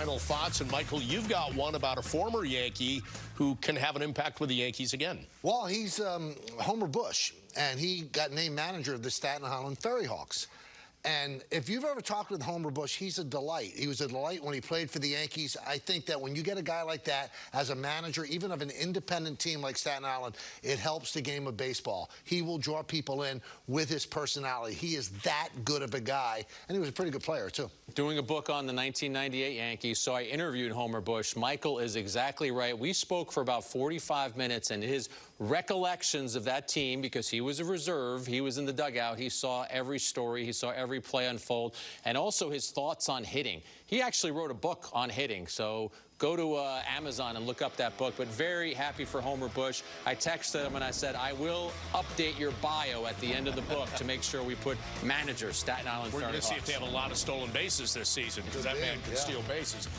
final thoughts. And Michael, you've got one about a former Yankee who can have an impact with the Yankees again. Well, he's um, Homer Bush, and he got named manager of the Staten Island Ferry Hawks. And if you've ever talked with Homer Bush, he's a delight. He was a delight when he played for the Yankees. I think that when you get a guy like that as a manager, even of an independent team like Staten Island, it helps the game of baseball. He will draw people in with his personality. He is that good of a guy, and he was a pretty good player, too. Doing a book on the 1998 Yankees, so I interviewed Homer Bush. Michael is exactly right. We spoke for about 45 minutes, and his recollections of that team, because he was a reserve, he was in the dugout, he saw every story, he saw every every play unfold, and also his thoughts on hitting. He actually wrote a book on hitting, so go to uh, Amazon and look up that book. But very happy for Homer Bush. I texted him and I said, I will update your bio at the end of the book to make sure we put manager Staten Island We're going to see if they have a lot of stolen bases this season because that man can yeah. steal bases.